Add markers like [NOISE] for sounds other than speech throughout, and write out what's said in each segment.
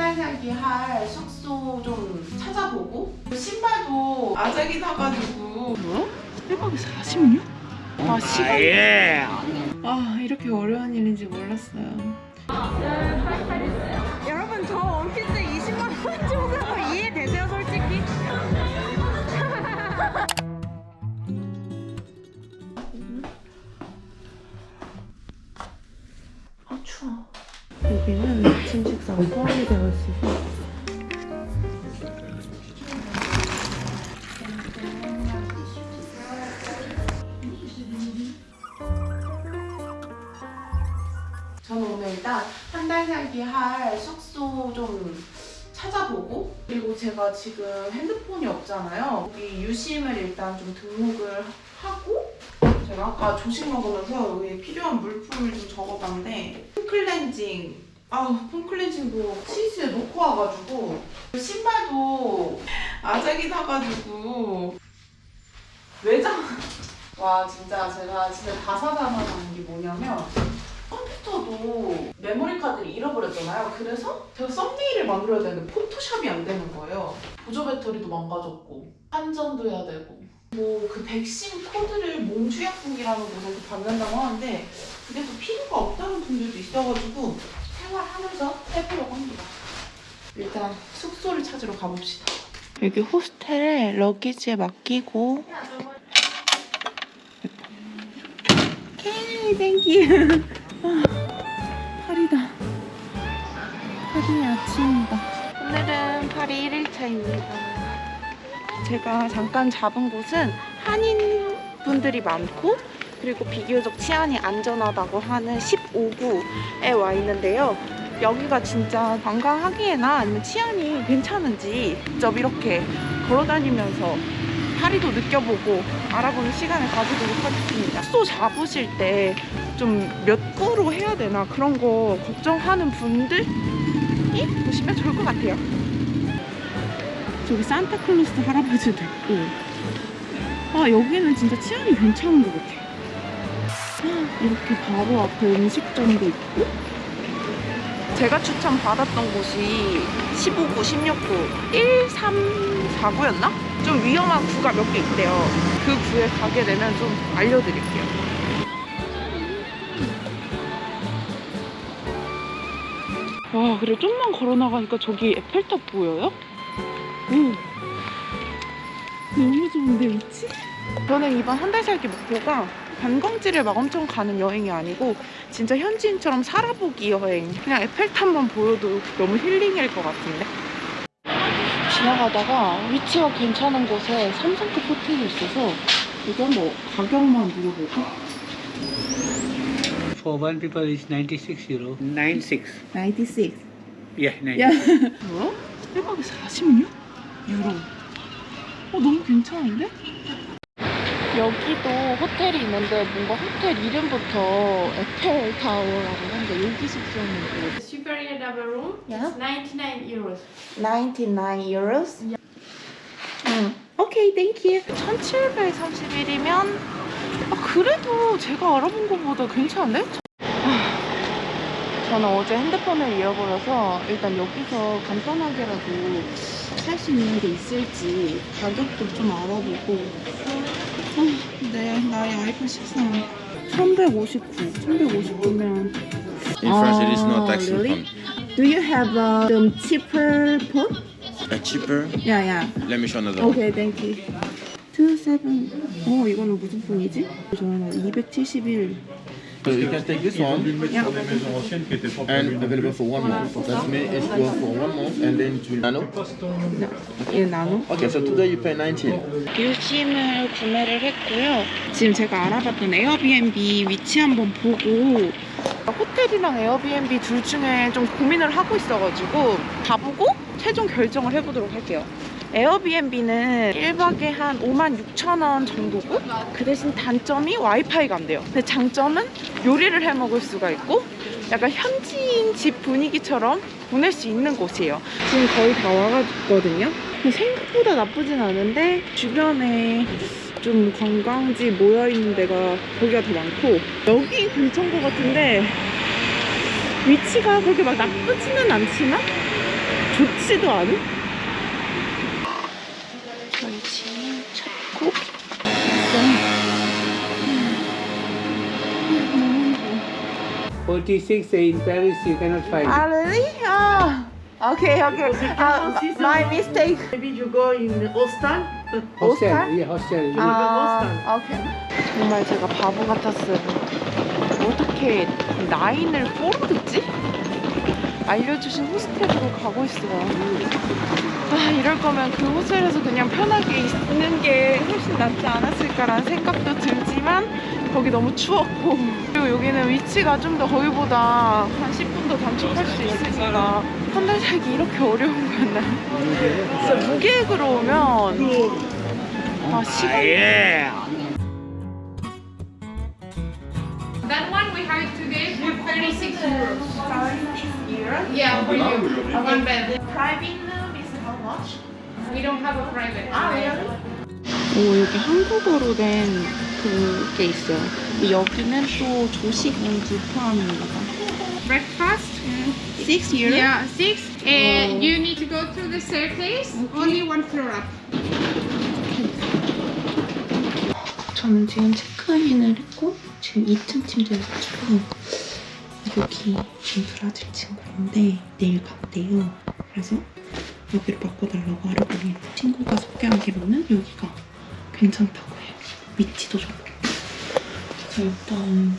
달 살기 할 숙소 좀 찾아보고 신발도 아작이 나가지고 뭐야? 1박에 46? 아 시간 예. 아 이렇게 어려운 일인지 몰랐어요 여러분 저 원피스 20만 원 주고 이해되세요 솔직히? 아 추워 여기는 식사가 포함이 되어 있어서 저는 오늘 일단 한 달 살기 할 숙소 좀 찾아보고 그리고 제가 지금 핸드폰이 없잖아요. 여기 유심을 일단 좀 등록을 하고 제가 아까 조식 먹으면서 여기 필요한 물품을 좀 적어봤는데 폼클렌징 아 폼클렌징도 시스에 놓고 와가지고 신발도 아작이 나가지고 외장 와 진짜 제가 진짜 다사다난한 게 뭐냐면 컴퓨터도 메모리 카드를 잃어버렸잖아요. 그래서 제가 썸네일을 만들어야 되는데 포토샵이 안 되는 거예요. 보조 배터리도 망가졌고 환전도 해야 되고 뭐 그 백신 코드를 몽쥬약국이라는 곳에서 받는다고 하는데 그게 또 필요가 없다는 분들도 있어가지고 생활하면서 해보려고 합니다. 일단 숙소를 찾으러 가봅시다. 여기 호스텔에 luggage에 맡기고 okay thank you 파리다. 파리의 아침입니다. 오늘은 파리 1일차입니다. 제가 잠깐 잡은 곳은 한인 분들이 많고 그리고 비교적 치안이 안전하다고 하는 15구에 와 있는데요. 여기가 진짜 관광하기에나 아니면 치안이 괜찮은지 직접 이렇게 걸어다니면서 파리도 느껴보고 알아보는 시간을 가지도록 하겠습니다. 숙소 잡으실 때 좀 몇 구로 해야 되나 그런 거 걱정하는 분들이 보시면 좋을 것 같아요. 저기 산타클로스 할아버지도 있고 아 여기는 진짜 치안이 괜찮은 것 같아. 이렇게 바로 앞에 음식점도 있고 제가 추천 받았던 곳이 15구, 16구, 1, 3, 4구였나? 좀 위험한 구가 몇 개 있대요. 그 구에 가게 되면 좀 알려드릴게요. 와, 그래 좀만 걸어 나가니까 저기 에펠탑 보여요? 오, 너무 좋은데 위치? 저는 이번 한 달 살기 목표가 관광지를 막 엄청 가는 여행이 아니고 진짜 현지인처럼 살아보기 여행 그냥 에펠탑만 보여도 너무 힐링일 것 같은데 지나가다가 위치가 괜찮은 곳에 삼성급 호텔이 있어서 여기 한번 가격만 물어보고 For one people is 96 euro. 96. 96 Yeah, 96. 야 [LAUGHS] 뭐야? 1박에 46? 유로 어 너무 괜찮은데? 여기도 호텔이 있는데 뭔가 호텔 이름부터 에펠 타워라고 하는데 여기 숙소는 Superior double room, Yeah. 99 euros. 99 euros? 응. Okay, thank you. 1731이면 아, 그래도 제가 알아본 것보다 괜찮은데? 아, 저는 어제 핸드폰을 잃어버려서 일단 여기서 간단하게라도 살 수 있는 게 있을지 가격도 좀 알아보고 아, 네, 나의 아이폰 13 1159, 1159면 In France, there is no Oh, tax really? refund. Do you have a um, cheaper phone? Uh, cheaper? Yeah, yeah. Let me show another one. 오케이, 땡큐. 27. 어, 이거는 무슨 폰이지? 저는 271. So you can take this one Yeah. and available for one month. That means it's good for one month and then it will nano. 얘 나노? Okay, so today you pay 19. 유심을 구매를 했고요. 지금 제가 알아봤던 에어비앤비 위치 한번 보고 호텔이랑 에어비앤비 둘 중에 좀 고민을 하고 있어가지고 가보고 최종 결정을 해보도록 할게요. 에어비앤비는 1박에 한 5만 6천 원 정도고 그 대신 단점이 와이파이가 안 돼요. 근데 장점은 요리를 해 먹을 수가 있고 약간 현지인 집 분위기처럼 보낼 수 있는 곳이에요. 지금 거의 다 와가거든요. 생각보다 나쁘진 않은데 주변에 좀 관광지 모여있는 데가 거기가 더 많고 여기 근처인 것 같은데 위치가 그렇게 막 나쁘지는 않지만 좋지도 않은? 46 in Paris, you cannot find. Ah, really? Ah, okay, okay. Uh, my mistake. Maybe you go in Ostan. Hostel, Hostel? yeah, hostel. 아, 오케이. 정말 제가 바보 같았어요. 어떻게 나인을 4로 듣지? 알려주신 호스텔로 가고 있어요. 아, 이럴 거면 그 호텔에서 그냥 편하게 있는 게 훨씬 낫지 않았을까라는 생각도 들지만 거기 너무 추웠고 그리고 여기는 위치가 좀 더 거기보다 한 10분 더 단축할 수 있으니까 한달 살기 이렇게 어려운 거였나요? 진짜 무계획으로 오면 아, 시간 Yeah. That one we have it today for 36 euros. Yeah, for you. One bed. Private much? We don't have a private. 아, 오, 여기 한국어로 된 그게 있어요. 여기는 또 조식은주 포함입니다. Breakfast? 6 euro? Yeah, six. And you need to go through the staircase. Only one floor up. 저는 지금 체크인을 했고 지금 2층 침대여가지고 여기 지금 브라질 친구인데 내일 간대요. 그래서 여기로 바꿔달라고 하려고 친구가 소개하기로는 여기가 괜찮다고 해요. 위치도 좋고. 그래서 일단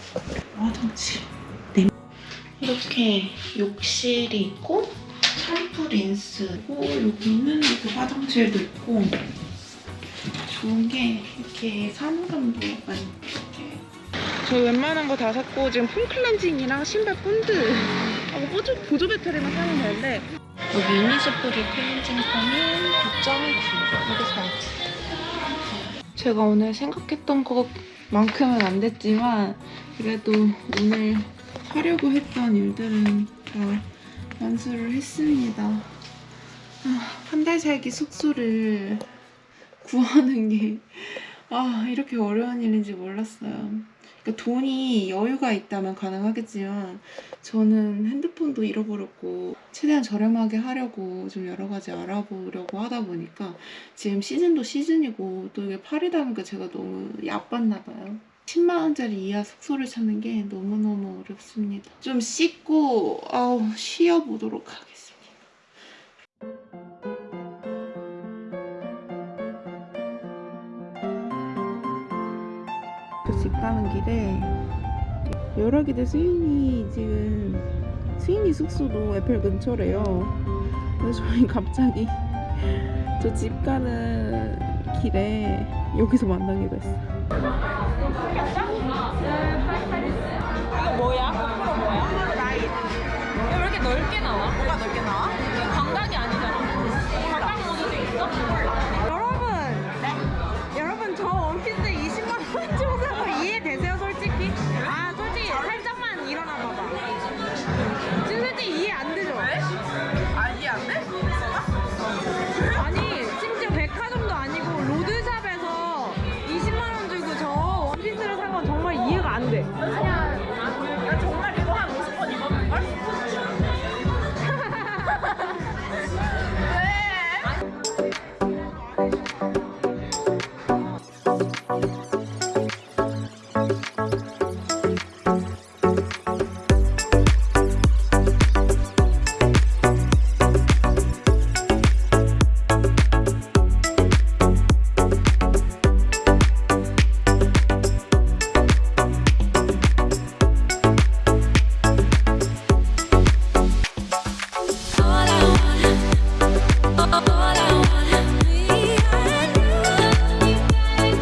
화장실 네. 이렇게 욕실이 있고 샴푸 린스고 여기는 이렇게 화장실도 있고 좋은 게 이렇게 사물함도 약간 이렇게 저희 웬만한 거 다 샀고 지금 폼 클렌징이랑 신발 본드 하고 보조, 보조 배터리만 사면 되는데 여기 이니스프리 클렌징 폼이 9.9 이게 사야지. 제가 오늘 생각했던 것만큼은 안 됐지만 그래도 오늘 하려고 했던 일들은 다 완수를 했습니다. 아, 한달 살기 숙소를 구하는 게, 아, 이렇게 어려운 일인지 몰랐어요. 그러니까 돈이 여유가 있다면 가능하겠지만, 저는 핸드폰도 잃어버렸고, 최대한 저렴하게 하려고 좀 여러 가지 알아보려고 하다 보니까, 지금 시즌도 시즌이고, 또 이게 8이다 보니까 제가 너무 야빴나 봐요. 10만원짜리 이하 숙소를 찾는 게 너무너무 어렵습니다. 좀 씻고, 아우, 쉬어보도록 하겠습니다. 가는 길에 여러 기대 수인이 지금 수인이 숙소도 에펠 근처래요. 그래서 저희 갑자기 저 집 가는 길에 여기서 만나기로 했어요. 이거 뭐야? 거꾸로 뭐야? 라인. 왜 이렇게 넓게 나와?